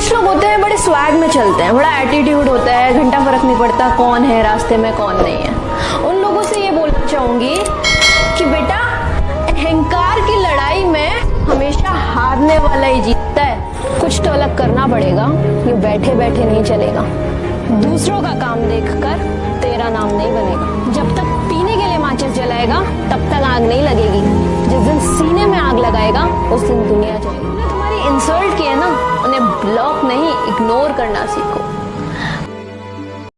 कुछ लोग होते हैं, बड़े स्वैग में चलते हैं। बड़ा एटीट्यूड होता है, घंटा फ़र्क नहीं पड़ता कौन है, रास्ते में कौन नहीं है। उन लोगों से ये बोलना चाहूँगी कि बेटा, अहंकार की लड़ाई में हमेशा हारने वाला ही जीतता है। कुछ तो अलग करना पड़ेगा, ये बैठे बैठे नहीं चलेगा। दूसरों का काम देखकर तेरा नाम नहीं बनेगा। जब तक पीने के लिए माचिस जलाएगा, तब तक आग नहीं लगेगी। जिस दिन सीने में आग लगाएगा, उस दिन दुनिया जाएगी इग्नोर करना सीखो।